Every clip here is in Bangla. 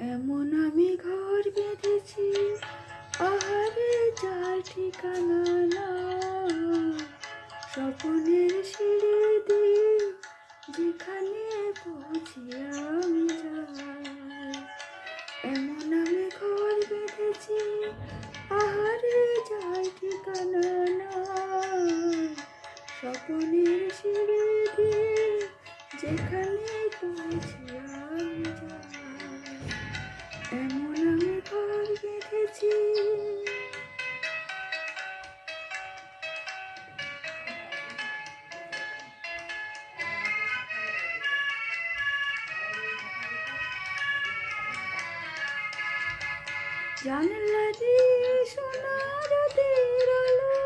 এমন আমি ঘর বেঁধেছি আহারে যার ঠিকানা না স্বপনের সিঁড়ি দিয়ে যেখানে পৌঁছি আমি যাই। এমন আমি ঘর বেঁধেছি আহারে যার ঠিকানা না স্বপনের সিঁড়ি দিয়ে যেখানে এমন আমি ঘর বেঁধেছি জানলা দিয়ে সোনার আলো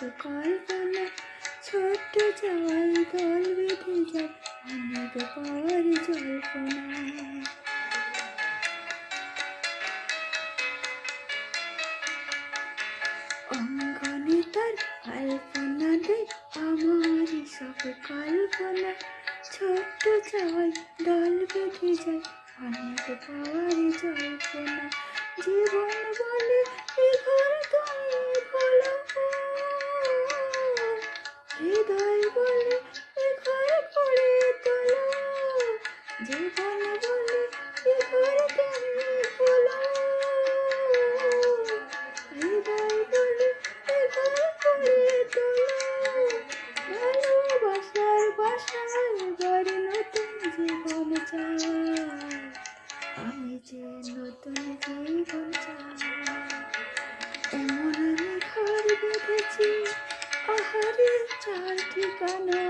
কল্পনা, ছোট্ট জল দল বেঁধে যায় অনেক পর জল্পনা। অঙ্গনে তার আলপনাতে আমার সব কল্পনা। ছোট্ট জল দল বেঁধে যায় অনেক পর জল্পনা। জীবন বলে এ ঘর ঘরে নতুন জীবন চাই। আমি যে নতুন জীবন চাই, এমন আমি ঘর বেঁধেছি চার ঠিকানা।